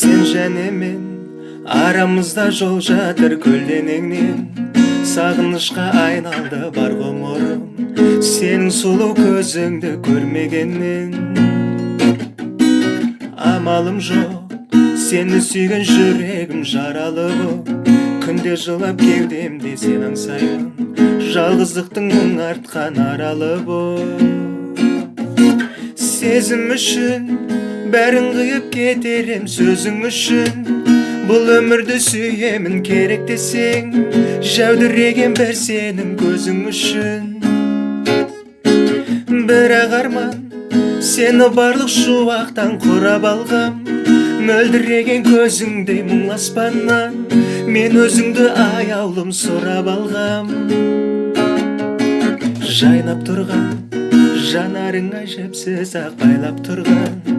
сен және мен арамызда жол жатыр көлденеңнен сағынышқа айналды бар ғұмырым сенің сұлу көзіңді көрмегеннен амалым жоқ сені сүйген жүрегім жаралы боп күнде жылап кеудемде сен аңсаймын жалғыздықтың мұң артқан аралы боп сезім үшін бәрін қиып кетерем сөзің үшін. Бұл өмірді сүйемін керек десең жәудіреген бір сенің көзің үшін. Бірақ арман сені барлық шуақтан құрап алғам. Мөлдіреген көзіңдей мұң аспаннан мен өзіңді аяулым сұрап алғам. Жайнап тұрған жанарың әжепсіз ақ байлап тұрған.